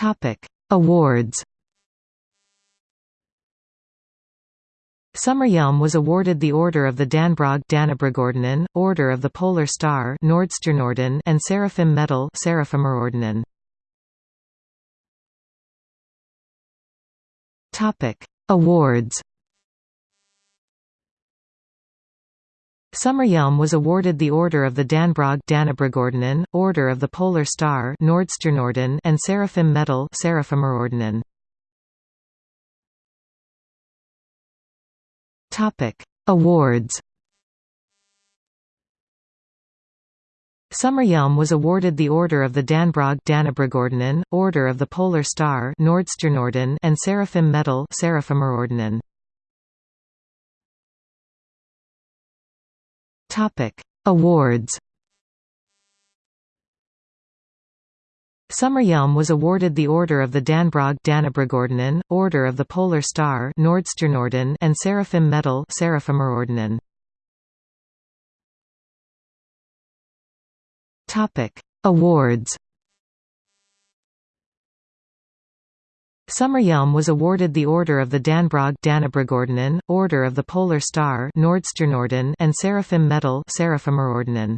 Topic: Awards. Sommerhjelm was awarded the Order of the Dannebrog Dannebrogordenen, Order of the Polar Star Nordstjernorden and Seraphim Medal Seraphimerordenen. Topic: Awards. Sommerhjelm was awarded the Order of the Dannebrog Dannebrogordenen, Order of the Polar Star Nordstjernorden and Seraphim Medal Seraphimerordenen. Topic: Awards. Sommerhjelm was awarded the Order of the Dannebrog Dannebrogordenen, Order of the Polar Star Nordstjernorden and Seraphim Medal Seraphimerordenen. Topic: Awards. Sommerhjelm was awarded the Order of the Dannebrog Dannebrogordenen, Order of the Polar Star Nordstjernorden and Seraphim Medal Seraphimerordenen. Topic: Awards. Sommerhjelm was awarded the Order of the Dannebrog Dannebrogordenen, Order of the Polar Star Nordstjernorden and Seraphim Medal Seraphimerordenen.